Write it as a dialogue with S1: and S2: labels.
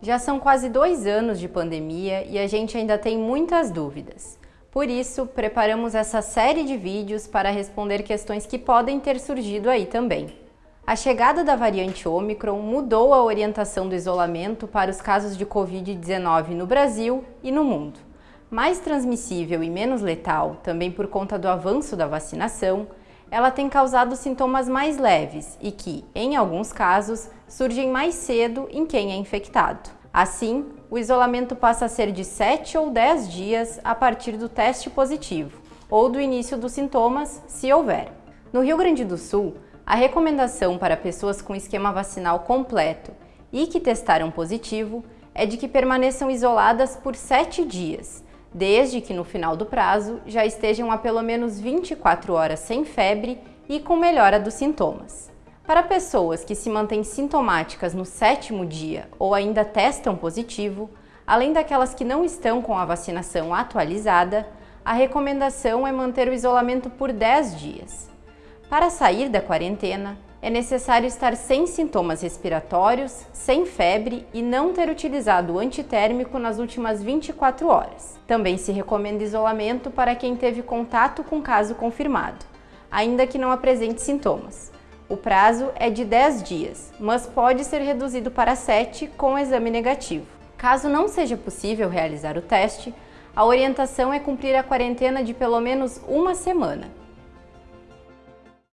S1: Já são quase dois anos de pandemia e a gente ainda tem muitas dúvidas. Por isso, preparamos essa série de vídeos para responder questões que podem ter surgido aí também. A chegada da variante Omicron mudou a orientação do isolamento para os casos de Covid-19 no Brasil e no mundo. Mais transmissível e menos letal, também por conta do avanço da vacinação, ela tem causado sintomas mais leves e que, em alguns casos, surgem mais cedo em quem é infectado. Assim, o isolamento passa a ser de 7 ou 10 dias a partir do teste positivo ou do início dos sintomas, se houver. No Rio Grande do Sul, a recomendação para pessoas com esquema vacinal completo e que testaram positivo é de que permaneçam isoladas por 7 dias, desde que no final do prazo já estejam há pelo menos 24 horas sem febre e com melhora dos sintomas. Para pessoas que se mantêm sintomáticas no sétimo dia ou ainda testam positivo, além daquelas que não estão com a vacinação atualizada, a recomendação é manter o isolamento por 10 dias. Para sair da quarentena, é necessário estar sem sintomas respiratórios, sem febre e não ter utilizado antitérmico nas últimas 24 horas. Também se recomenda isolamento para quem teve contato com caso confirmado, ainda que não apresente sintomas. O prazo é de 10 dias, mas pode ser reduzido para 7 com exame negativo. Caso não seja possível realizar o teste, a orientação é cumprir a quarentena de pelo menos uma semana,